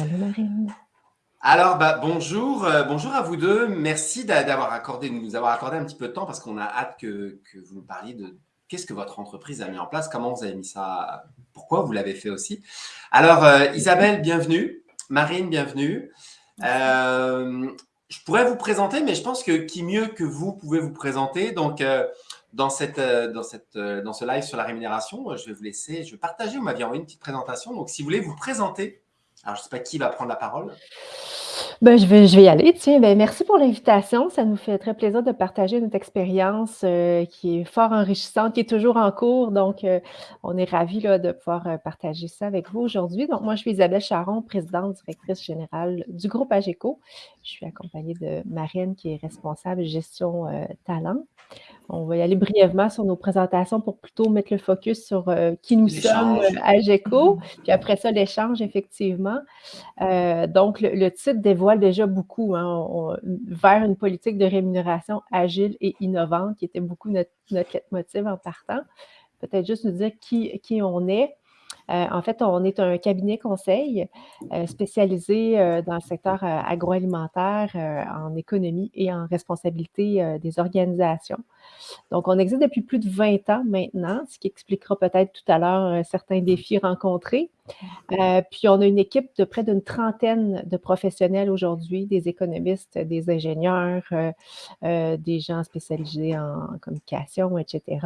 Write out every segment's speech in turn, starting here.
Allô Marine. Alors, bah, bonjour, euh, bonjour à vous deux. Merci d'avoir accordé, de nous avoir accordé un petit peu de temps parce qu'on a hâte que, vous nous parliez de qu'est-ce que votre entreprise a mis en place, comment vous avez mis ça, pourquoi vous l'avez fait aussi. Alors, euh, Isabelle, bienvenue. Marine, bienvenue. Euh, je pourrais vous présenter, mais je pense que qui mieux que vous pouvez vous présenter. Donc, dans, cette, dans, cette, dans ce live sur la rémunération, je vais vous laisser, je vais partager, vous m'aviez envoyé une petite présentation. Donc, si vous voulez vous présenter, alors je ne sais pas qui va prendre la parole. Ben, je, vais, je vais y aller. Tiens, ben, merci pour l'invitation. Ça nous fait très plaisir de partager notre expérience euh, qui est fort enrichissante, qui est toujours en cours. Donc, euh, on est ravis là, de pouvoir euh, partager ça avec vous aujourd'hui. Donc, moi, je suis Isabelle Charon, présidente directrice générale du groupe AGECO. Je suis accompagnée de Marine, qui est responsable gestion talent. On va y aller brièvement sur nos présentations pour plutôt mettre le focus sur euh, qui nous sommes à GECO, puis après ça, l'échange, effectivement. Euh, donc, le, titre dévoile déjà beaucoup hein, vers une politique de rémunération agile et innovante, qui était beaucoup notre, notre motive en partant. Peut-être juste nous dire qui, qui on est. Euh, en fait, on est un cabinet conseil euh, spécialisé euh, dans le secteur agroalimentaire, en économie et en responsabilité des organisations. Donc, on existe depuis plus de 20 ans maintenant, ce qui expliquera peut-être tout à l'heure certains défis rencontrés. Euh, puis on a une équipe de près d'une trentaine de professionnels aujourd'hui, des économistes, des ingénieurs, euh, euh, des gens spécialisés en communication, etc.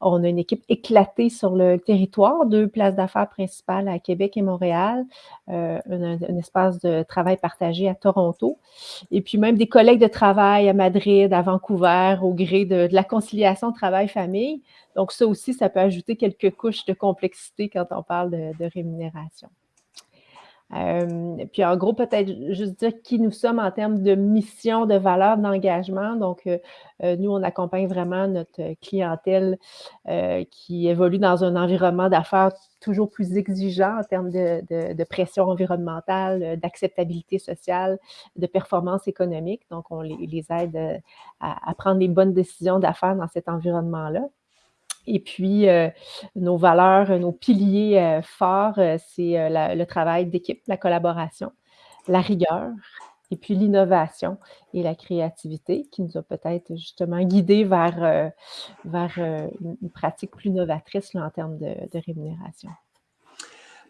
On a une équipe éclatée sur le territoire, deux places d'affaires principales à Québec et Montréal, un, espace de travail partagé à Toronto, et puis même des collègues de travail à Madrid, à Vancouver, au gré de la conciliation travail-famille. Donc, ça aussi, ça peut ajouter quelques couches de complexité quand on parle de, rémunération. Euh, puis en gros, peut-être juste dire qui nous sommes en termes de mission, de valeur, d'engagement. Donc, euh, euh, nous, on accompagne vraiment notre clientèle qui évolue dans un environnement d'affaires toujours plus exigeant en termes de, pression environnementale, d'acceptabilité sociale, de performance économique. Donc, on les, aide à prendre les bonnes décisions d'affaires dans cet environnement-là. Et puis, euh, nos valeurs, nos piliers euh, forts, euh, c'est le travail d'équipe, la collaboration, la rigueur, et puis l'innovation et la créativité qui nous a peut-être justement guidés vers, vers une pratique plus novatrice en termes de, rémunération.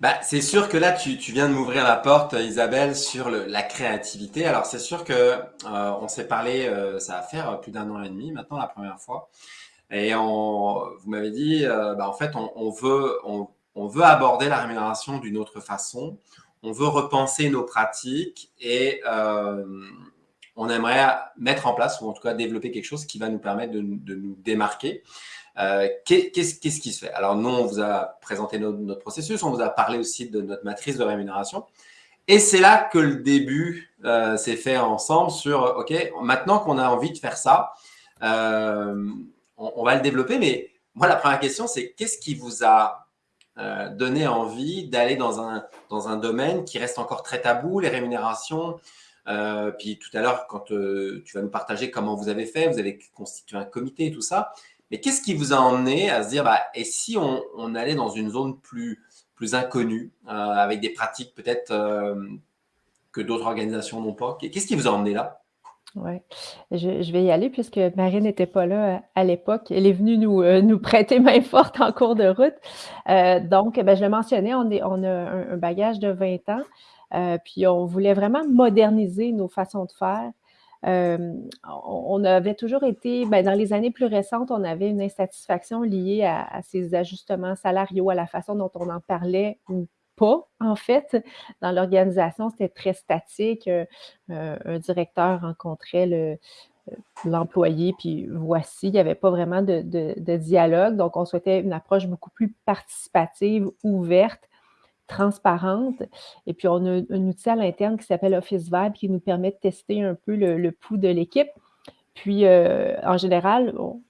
Bah, c'est sûr que là, tu, viens de m'ouvrir la porte, Isabelle, sur la créativité. Alors, c'est sûr que on s'est parlé, ça va faire plus d'un an et demi maintenant, la première fois. Et vous m'avez dit, euh, bah, en fait, on, veut, aborder la rémunération d'une autre façon. On veut repenser nos pratiques et euh, on aimerait mettre en place ou en tout cas développer quelque chose qui va nous permettre de, nous démarquer. Euh, qu'est-ce qui se fait? Alors, nous, on vous a présenté notre, processus, on vous a parlé aussi de notre matrice de rémunération. Et c'est là que le début s'est fait ensemble sur, OK, maintenant qu'on a envie de faire ça, on, va le développer, mais moi, la première question, c'est qu'est-ce qui vous a euh, donné envie d'aller dans un, domaine qui reste encore très tabou, les rémunérations? Euh, Puis tout à l'heure, quand euh, tu vas nous partager comment vous avez fait, vous avez constitué un comité et tout ça, mais qu'est-ce qui vous a emmené à se dire, bah, et si on, allait dans une zone plus, plus inconnue, avec des pratiques peut-être que d'autres organisations n'ont pas? Qu'est-ce qui vous a emmené là? Oui, je, vais y aller puisque Marie n'était pas là euh, à l'époque. Elle est venue nous, euh, nous prêter main forte en cours de route. Euh, donc, ben, je le mentionnais, on, a un, bagage de 20 ans, puis on voulait vraiment moderniser nos façons de faire. on avait toujours été, ben, dans les années plus récentes, on avait une insatisfaction liée à, à, ces ajustements salariaux, à la façon dont on en parlait ou pas, en fait. Dans l'organisation, c'était très statique. Euh, euh, un directeur rencontrait le, euh, l'employé, puis voici, il n'y avait pas vraiment de, dialogue. Donc, on souhaitait une approche beaucoup plus participative, ouverte, transparente. Et puis, on a un outil à l'interne qui s'appelle Office Vibe qui nous permet de tester un peu le pouls de l'équipe. Puis, en général, on,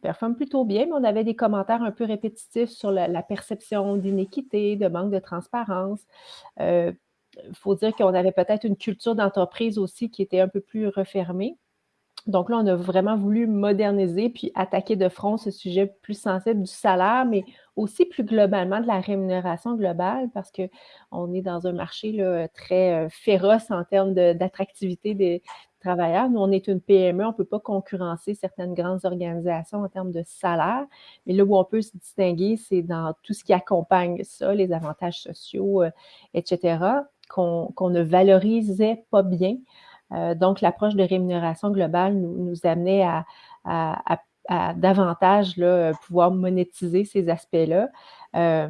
performe plutôt bien, mais on avait des commentaires un peu répétitifs sur la, perception d'inéquité, de manque de transparence. Il euh, faut dire qu'on avait peut-être une culture d'entreprise aussi qui était un peu plus refermée. donc là, on a vraiment voulu moderniser puis attaquer de front ce sujet plus sensible du salaire, mais aussi plus globalement de la rémunération globale parce qu'on est dans un marché très féroce en termes d'attractivité des Nous, on est une PME, on ne peut pas concurrencer certaines grandes organisations en termes de salaire, mais là où on peut se distinguer, c'est dans tout ce qui accompagne ça, les avantages sociaux, etc., qu'on ne valorisait pas bien. Euh, donc, l'approche de rémunération globale nous, amenait à, davantage pouvoir monétiser ces aspects-là. Euh,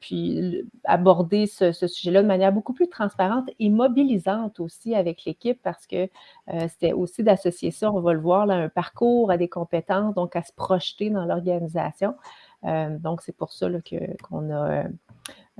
puis aborder ce, sujet-là de manière beaucoup plus transparente et mobilisante aussi avec l'équipe parce que euh, c'était aussi d'associer ça, on va le voir, là, un parcours, à des compétences, donc à se projeter dans l'organisation. donc, c'est pour ça qu'on a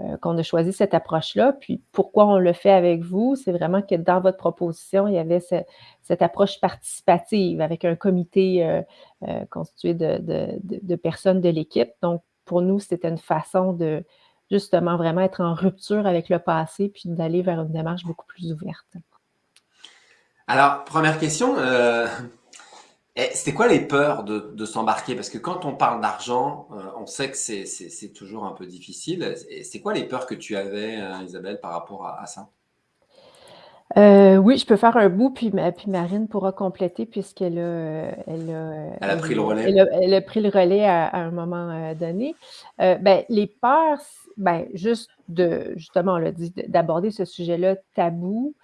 euh, a choisi cette approche-là. Puis pourquoi on le fait avec vous, c'est vraiment que dans votre proposition, il y avait cette approche participative avec un comité euh, euh, constitué de, personnes de l'équipe. Donc, pour nous, c'était une façon de justement vraiment être en rupture avec le passé puis d'aller vers une démarche beaucoup plus ouverte. Alors, première question, c'était quoi les peurs de, s'embarquer? Parce que quand on parle d'argent, euh, on sait que c'est toujours un peu difficile. C'est quoi les peurs que tu avais, euh, Isabelle, par rapport à, ça? Euh, oui, je peux faire un bout, puis, puis Marine pourra compléter puisqu'elle a, elle a, pris le relais. Elle a, pris le relais à, un moment donné. ben, les peurs, ben, juste de, justement, on l'a dit, d'aborder ce sujet-là tabou,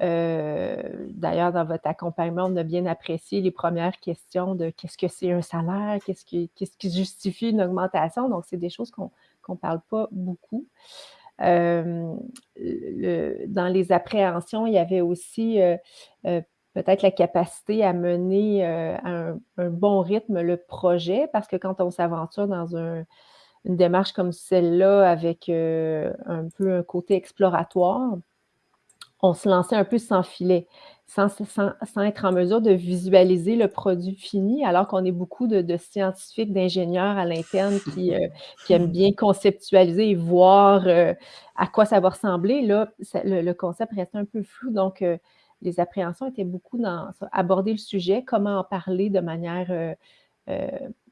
euh, d'ailleurs, dans votre accompagnement, on a bien apprécié les premières questions de qu'est-ce que c'est un salaire, qu'est-ce qui, justifie une augmentation. Donc, c'est des choses qu'on ne parle pas beaucoup. Dans les appréhensions, il y avait aussi peut-être la capacité à mener un, un, bon rythme le projet, parce que quand on s'aventure dans une démarche comme celle-là, avec un peu un côté exploratoire, on se lançait un peu sans filet, sans, être en mesure de visualiser le produit fini, alors qu'on est beaucoup de, scientifiques, d'ingénieurs à l'interne qui, euh, aiment bien conceptualiser et voir euh, à quoi ça va ressembler. Là, le, concept restait un peu flou, donc euh, les appréhensions étaient beaucoup dans aborder le sujet, comment en parler de manière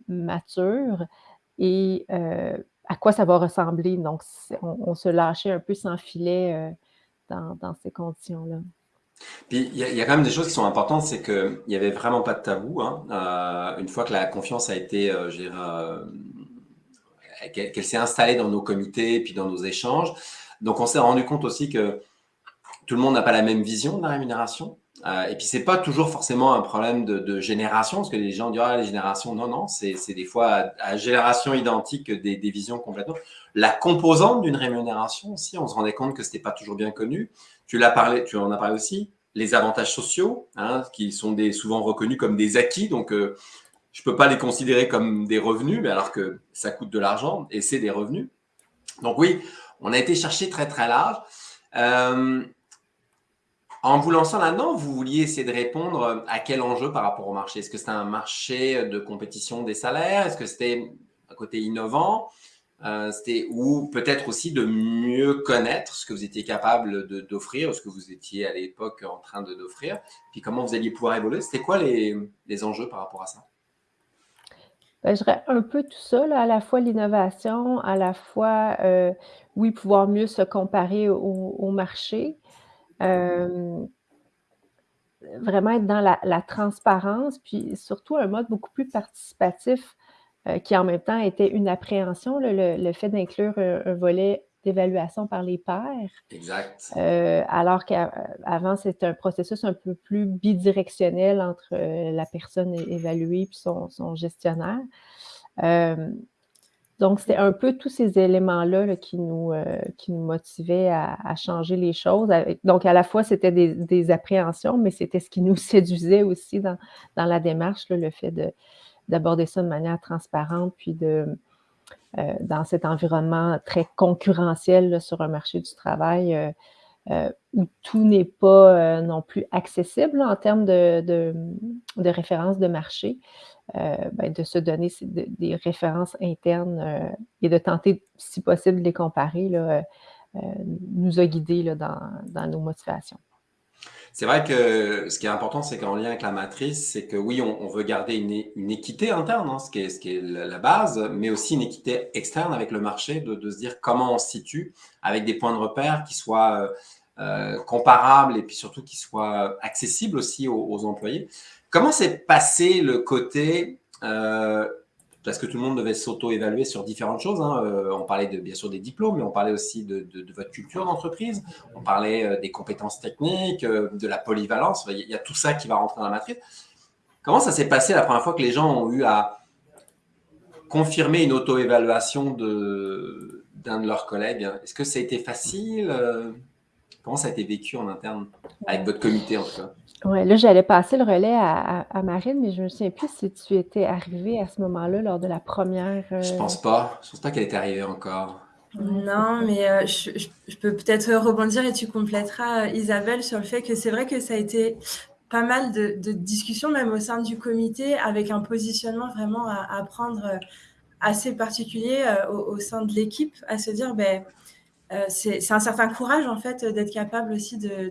mature et à quoi ça va ressembler. Donc, on, se lâchait un peu sans filet dans, ces conditions-là. Puis il y, a quand même des choses qui sont importantes, c'est qu'il n'y avait vraiment pas de tabou. Hein. Euh, une fois que la confiance a été, euh, euh, qu'elle s'est installée dans nos comités, puis dans nos échanges. Donc on s'est rendu compte aussi que tout le monde n'a pas la même vision de la rémunération. Et puis, c'est pas toujours forcément un problème de, génération, parce que les gens disent, ah, les générations, non, non, c'est des fois à, génération identique des, visions complètement. La composante d'une rémunération aussi, on se rendait compte que c'était pas toujours bien connu. Tu l'as parlé, tu en as parlé aussi, les avantages sociaux, hein, qui sont des, souvent reconnus comme des acquis, donc euh, je peux pas les considérer comme des revenus, mais alors que ça coûte de l'argent et c'est des revenus. Donc oui, on a été chercher très très large. Euh, en vous lançant là-dedans, vous vouliez essayer de répondre à quel enjeu par rapport au marché? Est-ce que c'était un marché de compétition des salaires? Est-ce que c'était un côté innovant? Euh, C'était ou peut-être aussi de mieux connaître ce que vous étiez capable d'offrir, ce que vous étiez à l'époque en train d'offrir, puis comment vous alliez pouvoir évoluer. C'était quoi les, enjeux par rapport à ça? Ben, je dirais un peu tout ça, à la fois l'innovation, à la fois, euh, oui, pouvoir mieux se comparer au marché, euh, vraiment être dans la, transparence, puis surtout un mode beaucoup plus participatif euh, qui en même temps était une appréhension, le, fait d'inclure un, volet d'évaluation par les pairs. Exact. Euh, alors qu'avant, c'était un processus un peu plus bidirectionnel entre la personne évaluée et son, son gestionnaire. Donc, c'était un peu tous ces éléments-là qui, nous, euh, qui nous motivaient à, changer les choses. Donc, à la fois, c'était des, appréhensions, mais c'était ce qui nous séduisait aussi dans, la démarche, le fait d'aborder ça de manière transparente, puis de, euh, dans cet environnement très concurrentiel sur un marché du travail euh, où tout n'est pas non plus accessible en termes de, références de marché. Euh, ben, de se donner des références internes euh, et de tenter, si possible, de les comparer, euh, nous a guidés là, dans, nos motivations. C'est vrai que ce qui est important, c'est qu'en lien avec la matrice, c'est que oui, on, veut garder une, équité interne, hein, ce, qui est, la base, mais aussi une équité externe avec le marché, de, se dire comment on se situe avec des points de repère qui soient euh, euh, comparables et puis surtout qui soient accessibles aussi aux, employés. Comment s'est passé le côté euh, parce que tout le monde devait s'auto-évaluer sur différentes choses. Hein. Euh, on parlait de, bien sûr des diplômes, mais on parlait aussi de, votre culture d'entreprise, on parlait euh, des compétences techniques, euh, de la polyvalence. Il y a tout ça qui va rentrer dans la matrice. Comment ça s'est passé la première fois que les gens ont eu à confirmer une auto-évaluation d'un de, leurs collègues? Est-ce que ça a été facile Comment ça a été vécu en interne avec votre comité en tout cas? Oui, là, j'allais passer le relais à, Marine, mais je ne me souviens plus si tu étais arrivée à ce moment-là lors de la première. Je pense euh, pas. Je pense pas qu'elle était arrivée encore. Non, mais euh, je, peux peut-être rebondir et tu compléteras, euh, Isabelle, sur le fait que c'est vrai que ça a été pas mal de, discussions, même au sein du comité, avec un positionnement vraiment à, prendre assez particulier au, au, sein de l'équipe, à se dire, ben, euh, c'est un certain courage en fait d'être capable aussi de,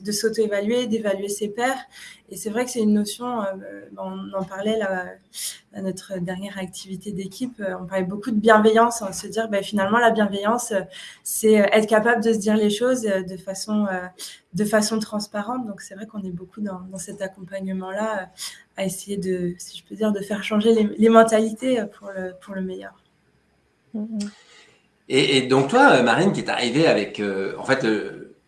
de, s'auto-évaluer, d'évaluer ses pairs. Et c'est vrai que c'est une notion, euh, on en parlait là, à notre dernière activité d'équipe, euh, on parlait beaucoup de bienveillance, on se dire ben, finalement la bienveillance, c'est être capable de se dire les choses de façon, de façon transparente. Donc c'est vrai qu'on est beaucoup dans, cet accompagnement-là à essayer de, si je peux dire, de faire changer les, mentalités pour le, pour le meilleur. Mm-hmm. Et, donc toi, Marine, qui est arrivée avec, euh, en fait,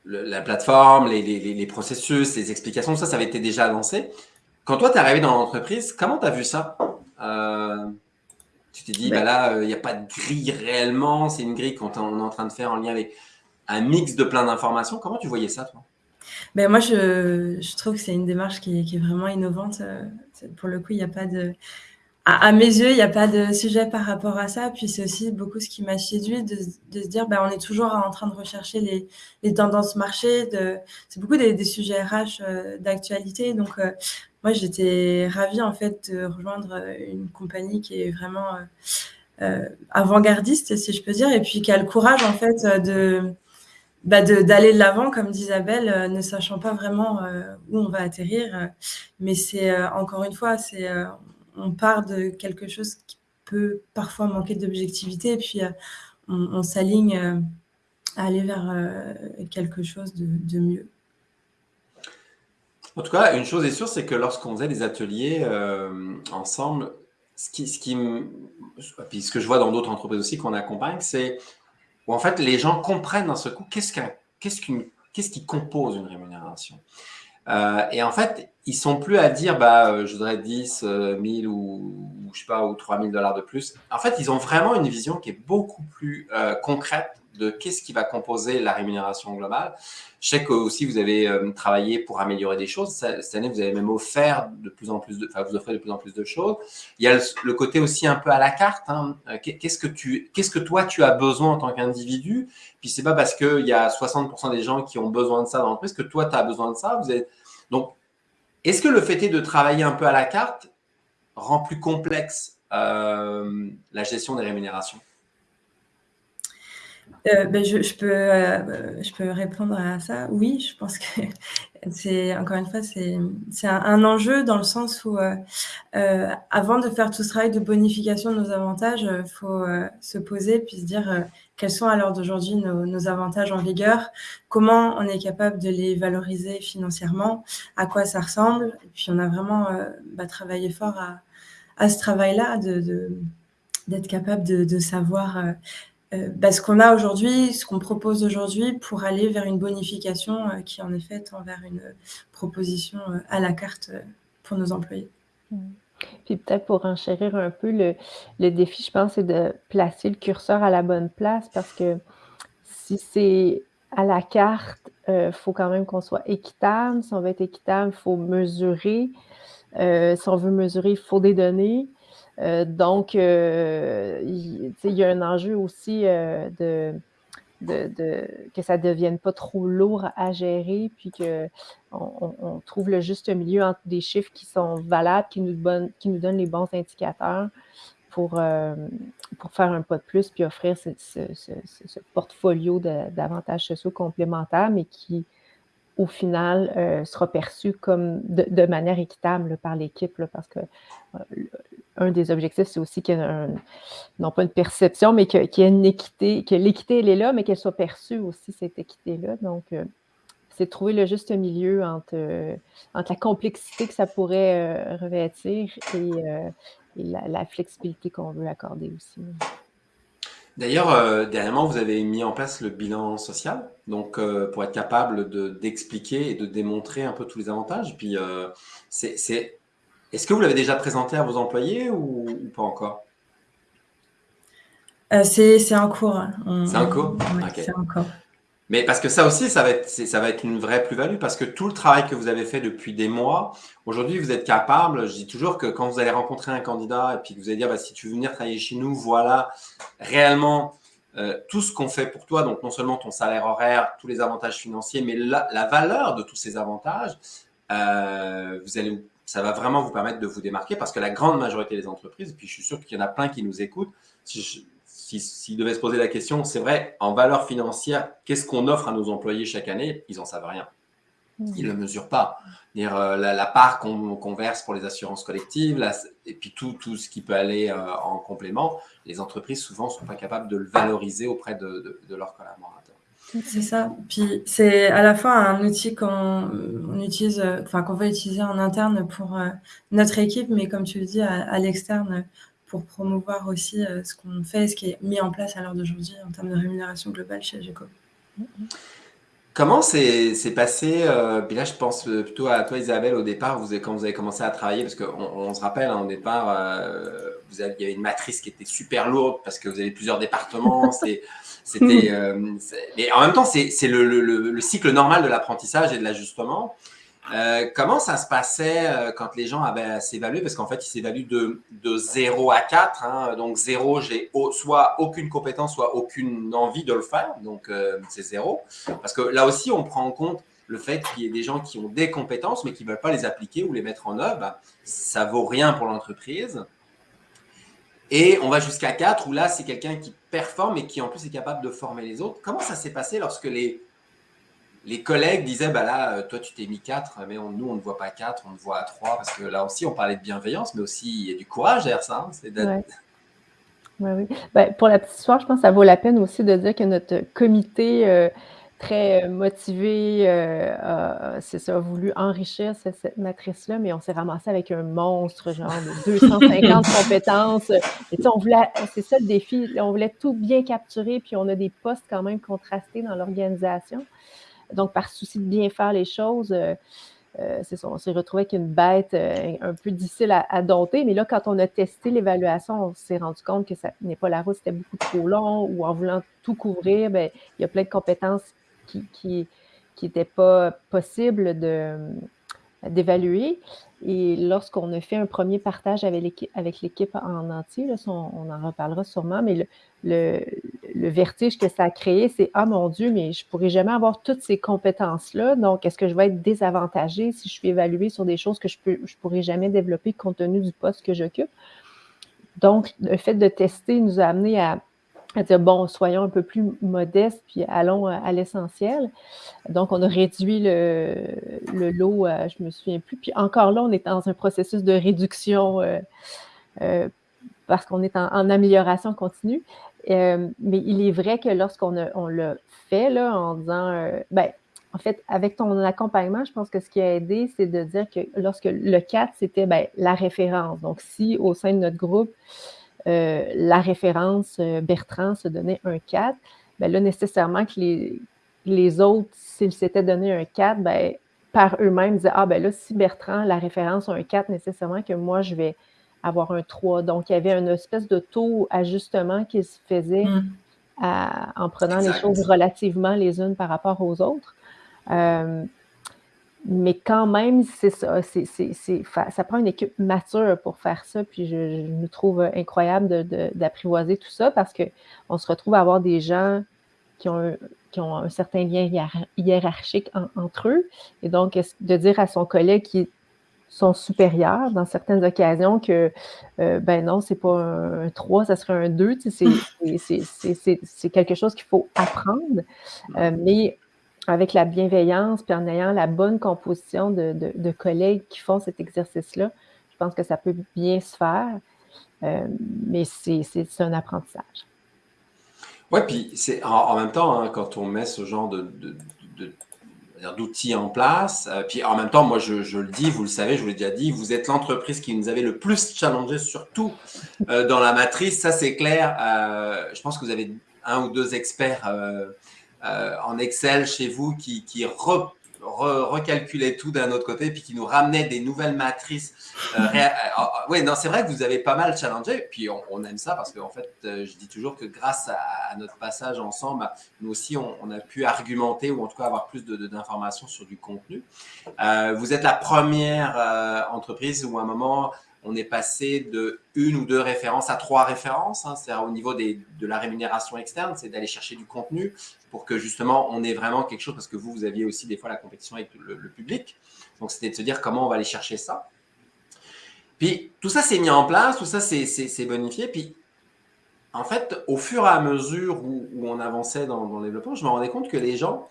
la plateforme, les, processus, les explications, ça, ça avait été déjà lancé. Quand toi, tu es arrivé dans l'entreprise, comment tu as vu ça? Euh, Tu t'es dit, ben, bah là, il euh, n'y a pas de grille réellement, c'est une grille qu'on est en train de faire en lien avec un mix de plein d'informations. Comment tu voyais ça, toi? Ben moi, je, je trouve que c'est une démarche qui, qui, est vraiment innovante. Pour le coup, il n'y a pas de à, mes yeux, il n'y a pas de sujet par rapport à ça. Puis c'est aussi beaucoup ce qui m'a séduit de, de, se dire, ben, on est toujours en train de rechercher les, les tendances marché. C'est beaucoup des, des, sujets RH euh, d'actualité. Donc, euh, moi, j'étais ravie en fait de rejoindre euh, une compagnie qui est vraiment euh, avant-gardiste, si je peux dire, et puis qui a le courage en fait de bah d'aller de l'avant, comme dit Isabelle, ne sachant pas vraiment où on va atterrir. mais c'est encore une fois, c'est on part de quelque chose qui peut parfois manquer d'objectivité et puis euh, on, s'aligne euh, à aller vers euh, quelque chose de, mieux. En tout cas, une chose est sûre, c'est que lorsqu'on faisait des ateliers ensemble, ce qui, ce qui puis ce que je vois dans d'autres entreprises aussi qu'on accompagne, c'est où en fait les gens comprennent d'un seul coup qu'est-ce qu'un, qu'est-ce qu'une, qu'est-ce qui compose une rémunération. Euh, et en fait, ils sont plus à dire, bah, euh, je voudrais 10 1000 euh, ou, je sais pas, ou 3000 dollars de plus. En fait, ils ont vraiment une vision qui est beaucoup plus concrète de qu'est-ce qui va composer la rémunération globale. Je sais que aussi vous avez travaillé pour améliorer des choses. Cette année, vous avez même offert de plus en plus de, enfin, vous offrez de plus en plus de choses. Il y a le, côté aussi un peu à la carte. Hein. Qu'est-ce que tu, qu'est-ce que toi tu as besoin en tant qu'individu? Puis c'est pas parce qu'il y a 60% des gens qui ont besoin de ça dans l'entreprise que toi tu as besoin de ça. Donc est-ce que le fait de travailler un peu à la carte rend plus complexe euh, la gestion des rémunérations? Euh, ben je, peux, euh, je peux répondre à ça. Oui, je pense que c'est, encore une fois, c'est, un, un, enjeu dans le sens où, avant de faire tout ce travail de bonification de nos avantages, il faut se poser puis se dire quels sont à l'heure d'aujourd'hui nos, avantages en vigueur, comment on est capable de les valoriser financièrement, à quoi ça ressemble. Et puis on a vraiment euh, bah, travaillé fort à, ce travail-là, de, d'être capable de, savoir euh, euh, bah, ce qu'on a aujourd'hui, ce qu'on propose aujourd'hui pour aller vers une bonification qui en effet tend vers une proposition à la carte pour nos employés. Mmh. Puis peut-être pour enchérir un peu le, défi, je pense, c'est de placer le curseur à la bonne place parce que si c'est à la carte, il euh, faut quand même qu'on soit équitable. Si on veut être équitable, il faut mesurer. Euh, si on veut mesurer, il faut des données. Euh, donc, il y, a un enjeu aussi de de, que ça ne devienne pas trop lourd à gérer, puis qu'on on trouve le juste milieu entre des chiffres qui sont valables, qui nous, qui nous donnent les bons indicateurs pour, euh, pour faire un pas de plus, puis offrir ce, portfolio d'avantages sociaux complémentaires, mais qui au final, euh, sera perçu comme de, manière équitable par l'équipe, parce que euh, un des objectifs, c'est aussi qu'il y ait non pas une perception, mais qu'il y ait une équité, que l'équité, elle est là, mais qu'elle soit perçue aussi, cette équité-là. Donc, euh, c'est trouver le juste milieu entre, entre la complexité que ça pourrait revêtir et, la, flexibilité qu'on veut accorder aussi. D'ailleurs, euh, dernièrement, vous avez mis en place le bilan social, donc euh, pour être capable d'expliquer et de démontrer un peu tous les avantages. Puis, euh, c'est, est-ce que vous l'avez déjà présenté à vos employés ou, pas encore? C'est, en cours. C'est en cours? C'est en cours. Mais parce que ça aussi, ça va être, ça va être une vraie plus-value parce que tout le travail que vous avez fait depuis des mois, aujourd'hui, vous êtes capable. Je dis toujours que quand vous allez rencontrer un candidat et puis que vous allez dire, bah, si tu veux venir travailler chez nous, voilà réellement euh, tout ce qu'on fait pour toi. Donc, non seulement ton salaire horaire, tous les avantages financiers, mais la, valeur de tous ces avantages, euh, vous allez, ça va vraiment vous permettre de vous démarquer parce que la grande majorité des entreprises, et puis je suis sûr qu'il y en a plein qui nous écoutent, si je, s'ils devaient se poser la question, c'est vrai, en valeur financière, qu'est-ce qu'on offre à nos employés chaque année? Ils n'en savent rien. Mmh. Ils ne le mesurent pas. Dire, euh, la, part qu'on verse pour les assurances collectives, et puis tout, tout, ce qui peut aller euh, en complément, les entreprises souvent ne sont pas capables de le valoriser auprès de, leurs collaborateurs. C'est ça. Puis c'est à la fois un outil qu'on utilise, enfin qu'on va utiliser en interne pour euh, notre équipe, mais comme tu le dis, à l'externe, pour promouvoir aussi euh, ce qu'on fait, ce qui est mis en place à l'heure d'aujourd'hui en termes de rémunération globale chez GECO. Comment c'est passé euh, Puis là, je pense plutôt à toi, Isabelle, au départ, vous quand vous avez commencé à travailler, parce qu'on on se rappelle, hein, au départ, euh, vous il y avait une matrice qui était super lourde parce que vous avez plusieurs départements. C'était, mais en même temps, c'est le, le, le, cycle normal de l'apprentissage et de l'ajustement. Euh, comment ça se passait euh, quand les gens avaient à s'évaluer? Parce qu'en fait, ils s'évaluent de, de 0 à 4. Hein. Donc, 0, j'ai soit aucune compétence, soit aucune envie de le faire. Donc, euh, c'est 0. Parce que là aussi, on prend en compte le fait qu'il y ait des gens qui ont des compétences, mais qui ne veulent pas les appliquer ou les mettre en œuvre. Ça ça vaut rien pour l'entreprise. Et on va jusqu'à 4, où là, c'est quelqu'un qui performe et qui en plus est capable de former les autres. Comment ça s'est passé lorsque les les collègues disaient, bah là, euh, toi, tu t'es mis 4, mais nous, on ne voit pas 4, on ne voit 3, parce que là aussi, on parlait de bienveillance, mais aussi, il y a du courage derrière ça. Hein, oui. Ben, pour la petite histoire, je pense que ça vaut la peine aussi de dire que notre comité euh, très euh, motivé, c'est ça, a voulu enrichir cette, matrice-là, mais on s'est ramassé avec un monstre, genre de 250 compétences. Et on voulait, c'est ça le défi, on voulait tout bien capturer, puis on a des postes quand même contrastés dans l'organisation. Donc, par souci de bien faire les choses, euh, euh, on s'est retrouvé avec une bête euh, un peu difficile à, dompter. Mais là, quand on a testé l'évaluation, on s'est rendu compte que ça n'est pas la route, c'était beaucoup trop long ou en voulant tout couvrir, bien, il y a plein de compétences qui n'étaient qui, pas possibles d'évaluer. Et lorsqu'on a fait un premier partage avec l'équipe en entier, on, en reparlera sûrement, mais le, vertige que ça a créé, c'est Ah mon Dieu, mais je ne pourrai jamais avoir toutes ces compétences-là. Donc, est-ce que je vais être désavantagée si je suis évaluée sur des choses que je ne je pourrai jamais développer compte tenu du poste que j'occupe? Donc, le fait de tester nous a amené à à dire, bon, soyons un peu plus modestes, puis allons à, l'essentiel. Donc, on a réduit le, le lot, euh, je ne me souviens plus. Puis encore là, on est dans un processus de réduction euh, euh, parce qu'on est en, amélioration continue. mais il est vrai que lorsqu'on on l'a fait, là, en disant, ben, en fait, avec ton accompagnement, je pense que ce qui a aidé, c'est de dire que lorsque le 4, c'était ben, la référence. Donc, si au sein de notre groupe, euh, la référence euh, Bertrand se donnait un 4, bien là, nécessairement que les, les autres, s'ils s'étaient donné un 4, bien, par eux-mêmes, disaient Ah, ben là, si Bertrand, la référence a un 4, nécessairement que moi, je vais avoir un 3. Donc, il y avait une espèce de taux ajustement qui se faisait mmh. en prenant les choses relativement les unes par rapport aux autres. Euh, mais quand même, c'est ça. C'est, ça prend une équipe mature pour faire ça. Puis je, je me trouve incroyable d'apprivoiser tout ça parce qu'on se retrouve à avoir des gens qui ont, un, qui ont un certain lien hiérarchique entre eux. Et donc, de dire à son collègue qui sont supérieurs dans certaines occasions que, euh, ben non, c'est pas un, 3, ça serait un 2. c'est, quelque chose qu'il faut apprendre. Euh, mais avec la bienveillance, puis en ayant la bonne composition de, collègues qui font cet exercice-là, je pense que ça peut bien se faire, euh, mais c'est un apprentissage. Oui, puis en, même temps, hein, quand on met ce genre de, d'outils en place. Euh, puis en même temps, moi, je, le dis, vous le savez, je vous l'ai déjà dit, vous êtes l'entreprise qui nous avait le plus challengé, surtout euh, dans la matrice. Ça, c'est clair. Je pense que vous avez un ou deux experts en Excel chez vous qui, qui recalculait tout d'un autre côté, puis qui nous ramenait des nouvelles matrices. Euh, euh, euh, oui, non, c'est vrai que vous avez pas mal challengé, puis on, aime ça parce qu'en fait, je dis toujours que grâce à, notre passage ensemble, nous aussi, on, a pu argumenter ou en tout cas avoir plus d'informations sur du contenu. vous êtes la première entreprise où à un moment, on est passé de une ou deux références à trois références. Hein. c'est-à-dire au niveau des, de la rémunération externe, c'est d'aller chercher du contenu pour que justement on ait vraiment quelque chose, parce que vous, vous aviez aussi des fois la compétition avec le, public. Donc c'était de se dire comment on va aller chercher ça. Puis tout ça s'est mis en place, tout ça s'est bonifié. Puis en fait, au fur et à mesure où, on avançait dans, le développement, je me rendais compte que les gens,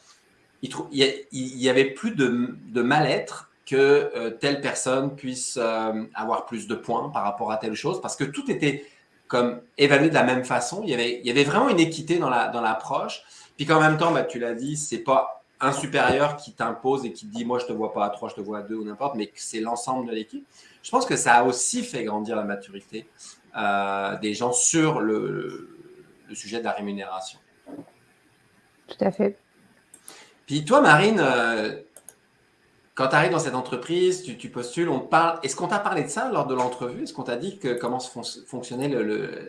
il y, avait plus de mal-être que euh, telle personne puisse euh, avoir plus de points par rapport à telle chose, parce que tout était comme évalué de la même façon. Il y avait, il y avait vraiment une équité dans l'approche. La, dans Puis qu'en même temps, bah, tu l'as dit, c'est pas un supérieur qui t'impose et qui te dit moi je te vois pas à 3, je te vois à 2 ou n'importe, mais que c'est l'ensemble de l'équipe. Je pense que ça a aussi fait grandir la maturité euh, des gens sur le, le, sujet de la rémunération. Tout à fait. Puis toi, Marine, quand tu arrives dans cette entreprise, tu, postules, on parle. Est-ce qu'on t'a parlé de ça lors de l'entrevue? Est-ce qu'on t'a dit que, comment fonctionnait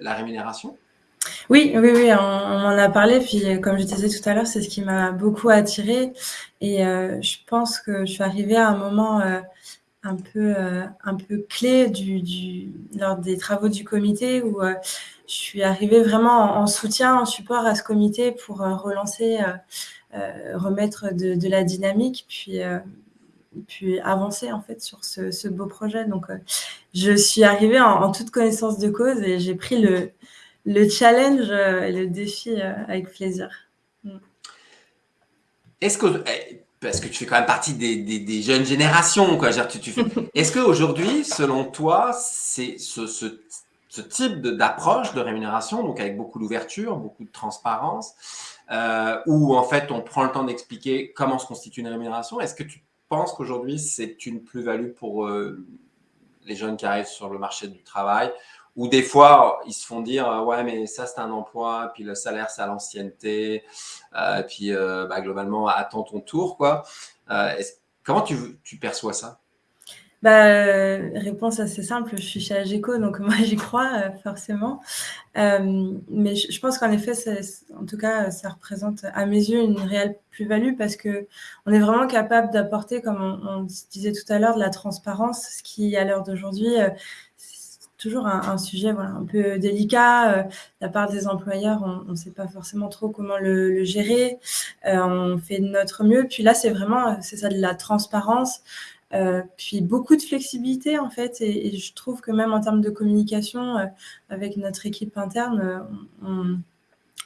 la rémunération? Oui, oui, oui, on, en a parlé. Puis, comme je disais tout à l'heure, c'est ce qui m'a beaucoup attiré. Et euh, je pense que je suis arrivée à un moment euh, un peu, euh, un peu clé lors des travaux du comité où je suis arrivée vraiment en, soutien, en support à ce comité pour relancer, remettre de, de, la dynamique. Puis puis avancer en fait sur ce, beau projet. Donc, euh, je suis arrivée en, toute connaissance de cause et j'ai pris le, le challenge euh, et le défi euh, avec plaisir. Mm. Est-ce que, eh, parce que tu fais quand même partie des, des, jeunes générations, quoi, tu, tu est-ce qu'aujourd'hui, selon toi, c'est ce, ce, ce, type d'approche de, rémunération, donc avec beaucoup d'ouverture, beaucoup de transparence, où en fait on prend le temps d'expliquer comment se constitue une rémunération, est-ce que tu pense qu'aujourd'hui, c'est une plus-value pour euh, les jeunes qui arrivent sur le marché du travail? Ou des fois, ils se font dire euh, Ouais, mais ça, c'est un emploi, puis le salaire, c'est à l'ancienneté, euh, puis bah, globalement, attends ton tour. quoi. comment tu, tu perçois ça? Bah, euh, réponse assez simple, je suis chez Ageco, donc moi j'y crois euh, forcément. Euh, mais je, pense qu'en effet, en tout cas, ça représente à mes yeux une réelle plus-value parce que on est vraiment capable d'apporter, comme on, disait tout à l'heure, de la transparence, ce qui à l'heure d'aujourd'hui toujours un, sujet un peu délicat. de la part des employeurs, on ne sait pas forcément trop comment le, le gérer. on fait de notre mieux. Puis là, c'est vraiment, c'est ça, de la transparence. Euh, puis beaucoup de flexibilité en fait, et, je trouve que même en termes de communication euh, avec notre équipe interne, euh,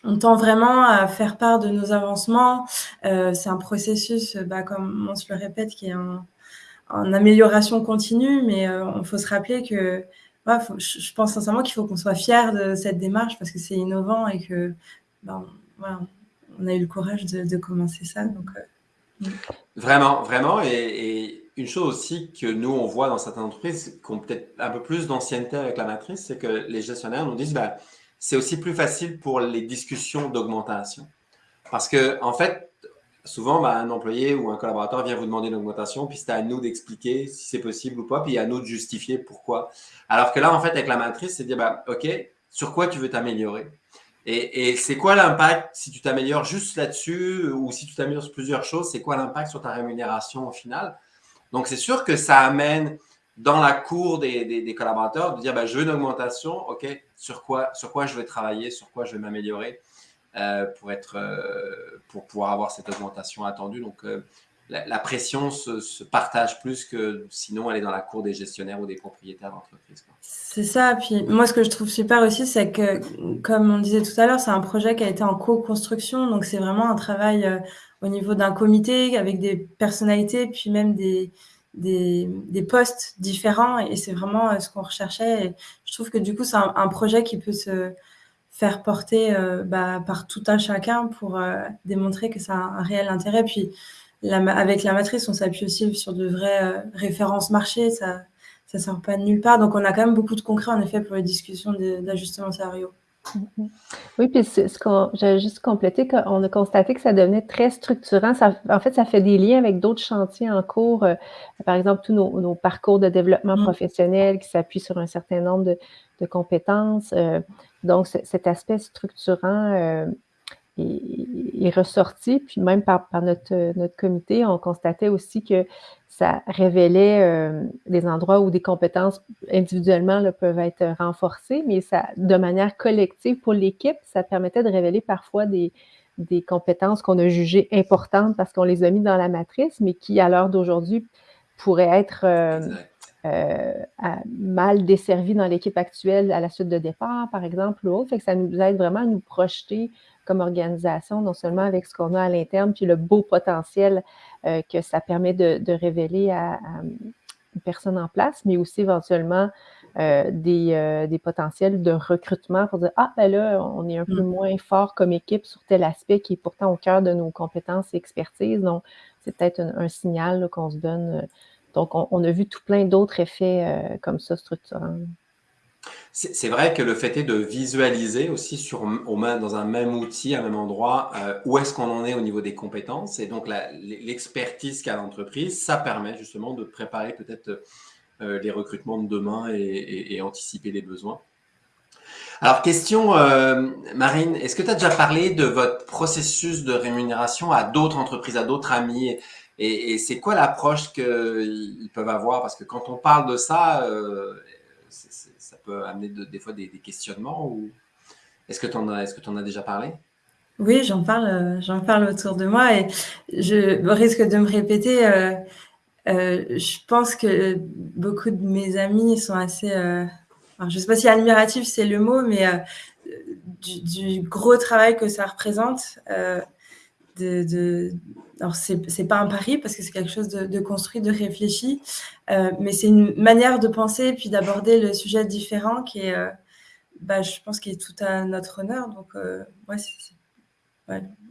on, tend vraiment à faire part de nos avancements. c'est un processus, bah, comme on se le répète, qui est en, amélioration continue, mais il faut se rappeler que je pense sincèrement qu'il faut qu'on soit fier de cette démarche parce que c'est innovant et que bah, on, a eu le courage de, commencer ça. Donc, Vraiment, vraiment. et une chose aussi que nous, on voit dans certaines entreprises qui ont peut-être un peu plus d'ancienneté avec la matrice, c'est que les gestionnaires nous disent, ben, c'est aussi plus facile pour les discussions d'augmentation. Parce que, en fait, souvent, ben, un employé ou un collaborateur vient vous demander une augmentation, puis c'est à nous d'expliquer si c'est possible ou pas, puis à nous de justifier pourquoi. Alors que là, en fait, avec la matrice, c'est dire, ben, OK, sur quoi tu veux t'améliorer? Et, et c'est quoi l'impact si tu t'améliores juste là-dessus ou si tu t'améliores sur plusieurs choses, c'est quoi l'impact sur ta rémunération au final? Donc, c'est sûr que ça amène dans la cour des, collaborateurs de dire ben, je veux une augmentation, OK, sur quoi, je vais travailler, sur quoi je vais m'améliorer euh, euh, pour pouvoir avoir cette augmentation attendue. Euh, la, pression se, partage plus que sinon elle est dans la cour des gestionnaires ou des propriétaires d'entreprise. C'est ça. Puis moi, ce que je trouve super aussi, c'est que, comme on disait tout à l'heure, c'est un projet qui a été en co-construction. Donc, c'est vraiment un travail euh, au niveau d'un comité avec des personnalités, puis même des, des, postes différents. Et c'est vraiment euh, ce qu'on recherchait. Je trouve que du coup, c'est un, projet qui peut se faire porter euh, bah, par tout un chacun pour démontrer que ça a un réel intérêt. Puis, avec la matrice, on s'appuie aussi sur de vraies euh, références marché. Ça ne sort pas de nulle part. Donc, on a quand même beaucoup de concret, en effet, pour les discussions d'ajustement salariaux. Mm-hmm. Oui, puis ce, ce j'ai juste complété qu'on a constaté que ça devenait très structurant. Ça, en fait, ça fait des liens avec d'autres chantiers en cours. Euh, par exemple, tous nos, parcours de développement mm. professionnel qui s'appuient sur un certain nombre de, compétences. Euh, donc, cet aspect structurant est, ressorti. Puis même par, notre, notre comité, on constatait aussi que ça révélait euh, des endroits où des compétences individuellement peuvent être renforcées, mais ça, de manière collective pour l'équipe, ça permettait de révéler parfois des, des compétences qu'on a jugées importantes parce qu'on les a mis dans la matrice, mais qui, à l'heure d'aujourd'hui, pourraient être euh, mal desservies dans l'équipe actuelle à la suite de départ, par exemple, ou autre. Fait que ça nous aide vraiment à nous projeter comme organisation, non seulement avec ce qu'on a à l'interne, puis le beau potentiel euh, que ça permet de, révéler à, une personne en place, mais aussi éventuellement euh, euh, des, potentiels de recrutement pour dire Ah, ben là, on est un peu mm. moins fort comme équipe sur tel aspect qui est pourtant au cœur de nos compétences et expertises. Donc, c'est peut-être un, signal qu'on se donne. Donc, on, a vu tout plein d'autres effets comme ça structurants. C'est vrai que le fait est de visualiser aussi au dans un même outil, un même endroit, euh, où est-ce qu'on en est au niveau des compétences. Et donc, l'expertise qu'a l'entreprise, ça permet justement de préparer peut-être euh, les recrutements de demain et, anticiper les besoins. Alors, question, euh, Marine, est-ce que tu as déjà parlé de votre processus de rémunération à d'autres entreprises, à d'autres amis? Et, c'est quoi l'approche qu'ils peuvent avoir? Parce que quand on parle de ça, ça peut amener des fois des, questionnements est-ce que tu en tu en as déjà parlé? Oui, j'en parle euh, parle autour de moi et je risque de me répéter. Euh, euh, je pense que beaucoup de mes amis sont assez, je ne sais pas si admiratif c'est le mot, mais du, gros travail que ça représente. De, de, alors, ce n'est pas un pari parce que c'est quelque chose de, construit, de réfléchi, euh, mais c'est une manière de penser et puis d'aborder le sujet différent qui est, euh, bah, je pense, qui est tout à notre honneur. Donc, euh,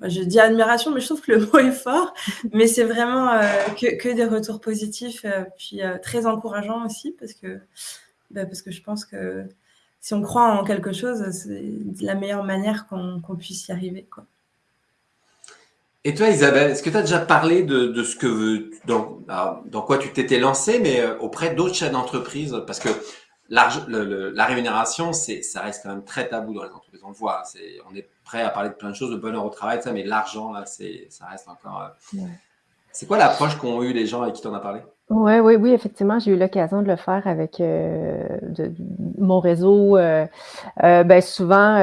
je dis admiration, mais je trouve que le mot est fort. Mais c'est vraiment que, que, des retours positifs, puis très encourageants aussi parce que, bah, parce que je pense que si on croit en quelque chose, c'est la meilleure manière qu'on puisse y arriver. Et toi, Isabelle, est-ce que tu as déjà parlé de, ce que dans, dans quoi tu t'étais lancé, mais euh, auprès d'autres chefs d'entreprise? Parce que la rémunération, ça reste quand même très tabou dans les entreprises. On le voit, c'est, on est prêt à parler de plein de choses, de bonheur au travail, ça, mais l'argent, là, ça reste encore. Euh, c'est quoi l'approche qu'ont eu les gens avec qui tu en as parlé? Oui, oui, oui, effectivement, j'ai eu l'occasion de le faire avec euh, mon réseau. ben, souvent,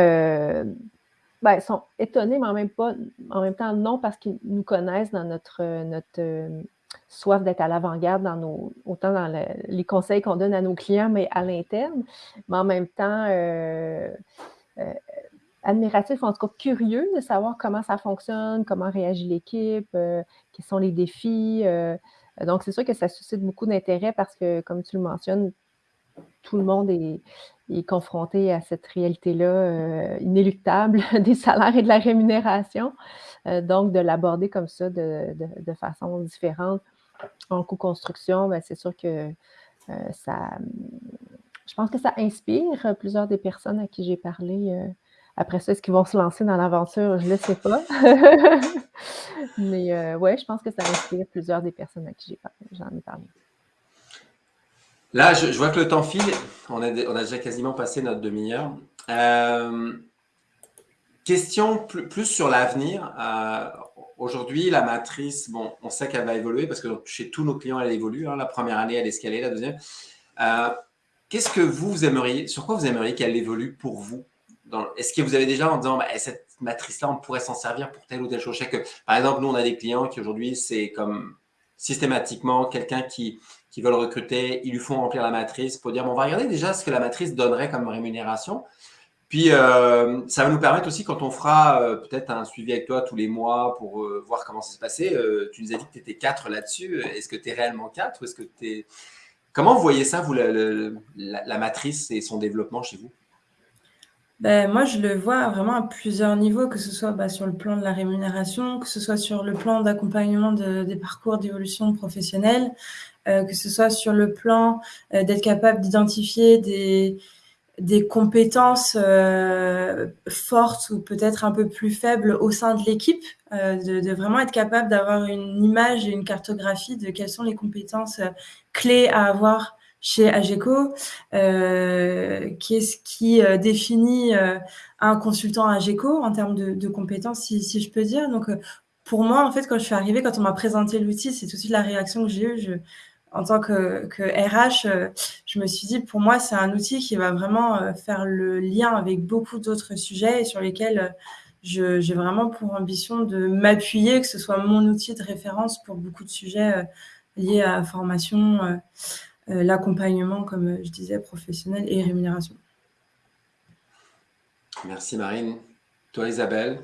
ben, ils sont étonnés, mais en même, en même temps non, parce qu'ils nous connaissent dans notre, notre euh, soif d'être à l'avant-garde, dans nos, autant dans les conseils qu'on donne à nos clients, mais à l'interne, mais en même temps euh, euh, admiratifs, en tout cas curieux de savoir comment ça fonctionne, comment réagit l'équipe, quels sont les défis. donc, c'est sûr que ça suscite beaucoup d'intérêt parce que, comme tu le mentionnes, tout le monde est, confronté à cette réalité-là euh, inéluctable des salaires et de la rémunération. Euh, donc, de l'aborder comme ça de, façon différente en co-construction, ben, c'est sûr que euh, ça, je pense que ça inspire plusieurs des personnes à qui j'ai parlé. après ça, est-ce qu'ils vont se lancer dans l'aventure? Je ne le sais pas. Mais oui, je pense que ça inspire plusieurs des personnes à qui j'en ai parlé. Là, je, vois que le temps file. On a, déjà quasiment passé notre demi-heure. Euh, question plus, sur l'avenir. Euh, aujourd'hui, la matrice, bon, on sait qu'elle va évoluer parce que chez tous nos clients, elle évolue. Hein. La première année, elle est escalée, la deuxième. Euh, qu'est-ce que vous, vous aimeriez, sur quoi vous aimeriez qu'elle évolue pour vous? Est-ce que vous avez déjà en disant, bah, cette matrice-là, on pourrait s'en servir pour telle ou telle chose? Par exemple, nous, on a des clients qui aujourd'hui, c'est comme systématiquement quelqu'un qui, qui veulent recruter, ils lui font remplir la matrice pour dire, on va regarder déjà ce que la matrice donnerait comme rémunération. Puis, euh, ça va nous permettre aussi, quand on fera euh, peut-être un suivi avec toi tous les mois pour euh, voir comment ça s'est passé, tu nous as dit que tu étais quatre là-dessus. Est-ce que tu es réellement quatre est-ce que tu Comment vous voyez ça, vous, la, matrice et son développement chez vous? Ben, moi, je le vois vraiment à plusieurs niveaux, que ce soit bah, sur le plan de la rémunération, que ce soit sur le plan d'accompagnement des parcours d'évolution professionnelle, que ce soit sur le plan d'être capable d'identifier des, des compétences euh, fortes ou peut-être un peu plus faibles au sein de l'équipe, euh, de, vraiment être capable d'avoir une image et une cartographie de quelles sont les compétences euh, clés à avoir chez Ageco, qu'est-ce qui définit un consultant Ageco en termes de, compétences, si, je peux dire. Donc, pour moi, en fait, quand je suis arrivée, quand on m'a présenté l'outil, c'est tout de suite la réaction que j'ai eue. En tant que, RH, euh, je me suis dit, pour moi, c'est un outil qui va vraiment euh, faire le lien avec beaucoup d'autres sujets et sur lesquels euh, j'ai vraiment pour ambition de m'appuyer, que ce soit mon outil de référence pour beaucoup de sujets liés à la formation, l'accompagnement, comme je disais, professionnel et rémunération. Merci Marine. Toi Isabelle?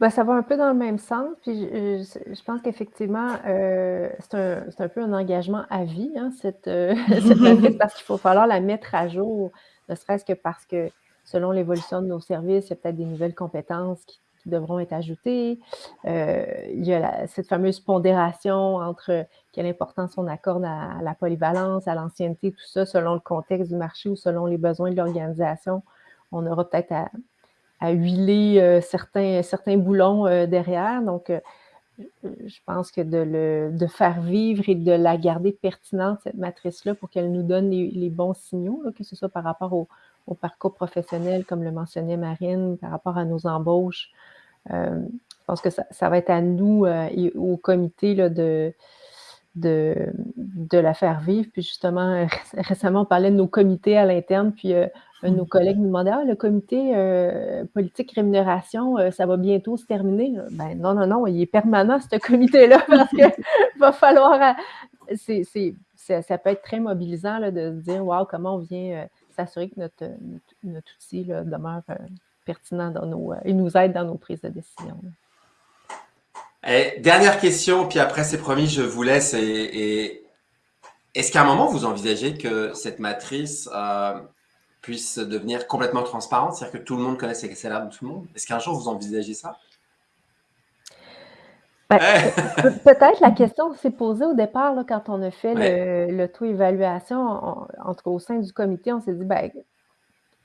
Ben, ça va un peu dans le même sens. Puis je, pense qu'effectivement, euh, c'est un, un, peu un engagement à vie, hein, cette, euh, cette parce qu'il faut falloir la mettre à jour, ne serait-ce que parce que selon l'évolution de nos services, il y a peut-être des nouvelles compétences qui, devront être ajoutées. Euh, il y a cette fameuse pondération entre quelle importance on accorde à, à la polyvalence, à l'ancienneté, tout ça, selon le contexte du marché ou selon les besoins de l'organisation. On aura peut-être à, à huiler euh, certains, certains boulons euh, derrière. Donc, euh, je pense que de, le, de faire vivre et de la garder pertinente, cette matrice-là, pour qu'elle nous donne les, bons signaux, que ce soit par rapport au, parcours professionnel, comme le mentionnait Marine, par rapport à nos embauches. je pense que ça, ça, va être à nous et au comité là, de, de, la faire vivre. Puis justement, récemment, on parlait de nos comités à l'interne, puis un de nos collègues nous demandait Ah, le comité euh, politique rémunération, euh, ça va bientôt se terminer? Ben non, non, non, il est permanent, ce comité-là, parce qu'il va falloir. Euh, ça peut être très mobilisant là, de se dire Waouh, comment on vient s'assurer que notre, notre, outil demeure pertinent dans nos, et nous aide dans nos prises de décision. Dernière question, puis après, c'est promis, je vous laisse. Et, Est-ce qu'à un moment, vous envisagez que cette matrice puisse devenir complètement transparente, c'est-à-dire que tout le monde connaisse les salaires de tout le monde? Est-ce qu'un jour vous envisagez ça? Ben, Peut-être la question s'est posée au départ là, quand on a fait le, taux évaluation, entre au sein du comité, on s'est dit ben,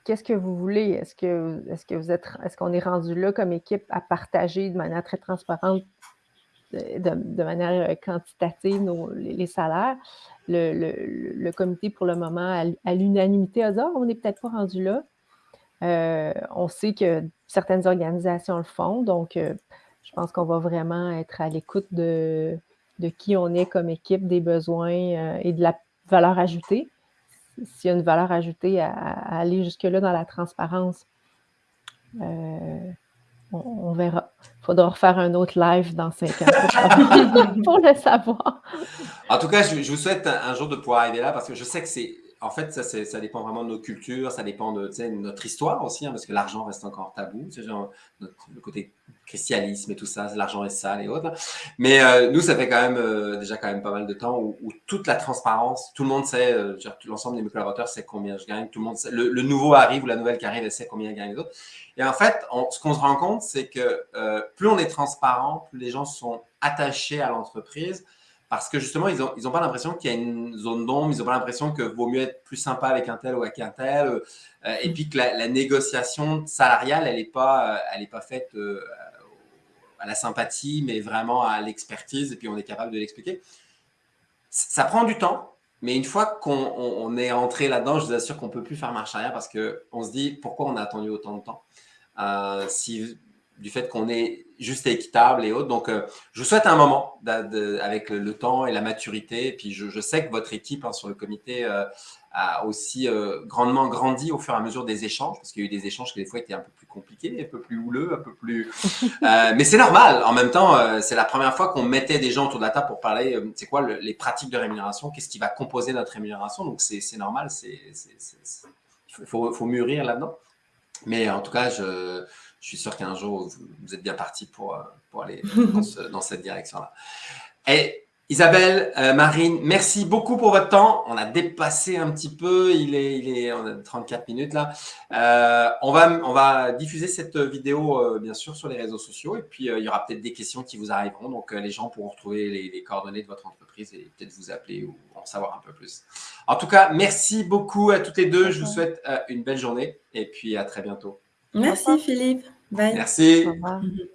qu'est-ce que vous voulez? Est-ce que est-ce que vous êtes est-ce qu'on est rendu là comme équipe à partager de manière très transparente de, manière euh, quantitative les, salaires? Le, comité, pour le moment, à, l'unanimité, a dit ah, on n'est peut-être pas rendu là. Euh, on sait que certaines organisations le font, donc euh, je pense qu'on va vraiment être à l'écoute de, qui on est comme équipe, des besoins et de la valeur ajoutée. S'il y a une valeur ajoutée à, aller jusque-là dans la transparence, on, verra. Il faudra refaire un autre live dans cinq ans pour, le savoir. En tout cas, je, vous souhaite un, jour de pouvoir arriver là parce que je sais que c'est. En fait, ça, dépend vraiment de nos cultures, ça dépend de notre histoire aussi, hein, parce que l'argent reste encore tabou. Le côté christianisme et tout ça, l'argent est sale et autres. Mais euh, nous, ça fait quand même euh, déjà quand même pas mal de temps où, toute la transparence, tout le monde sait, euh, l'ensemble de mes collaborateurs sait combien je gagne, tout le monde le, nouveau arrive ou la nouvelle qui arrive, elle sait combien gagne les autres. Et en fait, ce qu'on se rend compte, c'est que plus on est transparent, plus les gens sont attachés à l'entreprise. Parce que justement, ils n'ont ils pas l'impression qu'il y a une zone d'ombre, ils n'ont pas l'impression que vaut mieux être plus sympa avec un tel ou avec un tel. et puis que la, négociation salariale, elle n'est pas, est pas faite à la sympathie, mais vraiment à l'expertise, et puis on est capable de l'expliquer. Ça prend du temps, mais une fois qu'on est entré là-dedans, je vous assure qu'on ne peut plus faire marche arrière parce qu'on se dit pourquoi on a attendu autant de temps. Euh, du fait qu'on est juste et équitable et autres. Donc, euh, je vous souhaite un moment avec le, temps et la maturité. Et puis, je, sais que votre équipe hein, sur le comité euh, a aussi euh, grandement grandi au fur et à mesure des échanges, parce qu'il y a eu des échanges qui des fois étaient un peu plus compliqués, un peu plus houleux, un peu plus... mais c'est normal. En même temps, c'est la première fois qu'on mettait des gens autour de la table pour parler, c'est quoi les pratiques de rémunération, qu'est-ce qui va composer notre rémunération. Donc, c'est normal, il faut, faut mûrir là-dedans. Mais en tout cas, je je suis sûr qu'un jour, vous, êtes bien parti pour, euh, pour aller dans, cette direction-là. Et Isabelle, euh, Marine, merci beaucoup pour votre temps. On a dépassé un petit peu, il est, il est on a 34 minutes là. Euh, on, va, on va diffuser cette vidéo, bien sûr, sur les réseaux sociaux. Et puis, il y aura peut-être des questions qui vous arriveront. Donc, les gens pourront retrouver les, les, coordonnées de votre entreprise et peut-être vous appeler ou en savoir un peu plus. En tout cas, merci beaucoup à toutes les deux. Je vous souhaite une belle journée et puis à très bientôt. Merci Philippe. Bye. Merci. Au revoir. Mhm.